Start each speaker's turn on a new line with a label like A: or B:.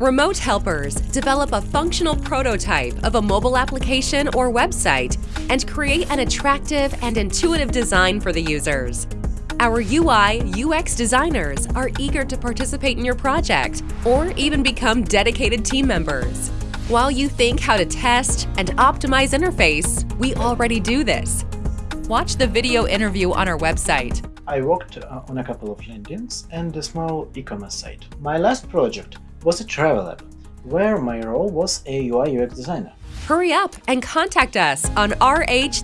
A: Remote helpers develop a functional prototype of a mobile application or website and create an attractive and intuitive design for the users. Our UI UX designers are eager to participate in your project or even become dedicated team members. While you think how to test and optimize interface, we already do this. Watch the video interview on our website.
B: I worked uh, on a couple of landings and a small e-commerce site. My last project was a travel app, where my role was a UI UX designer.
A: Hurry up and contact us on rh-s.com.